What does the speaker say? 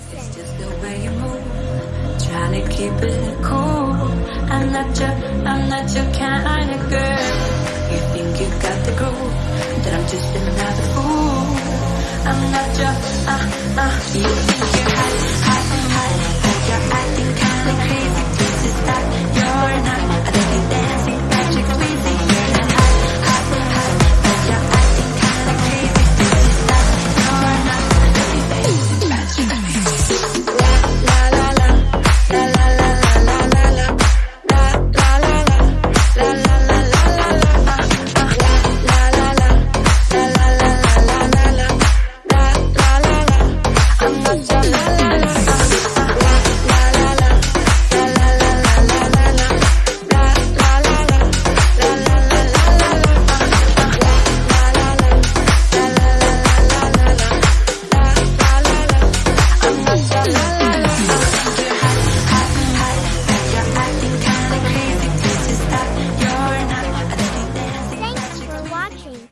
It's just the way you move, trying to keep it cool. I'm not your, I'm not your kind of girl. You think you got the groove, that I'm just another fool. I'm not your, uh, uh. You think you're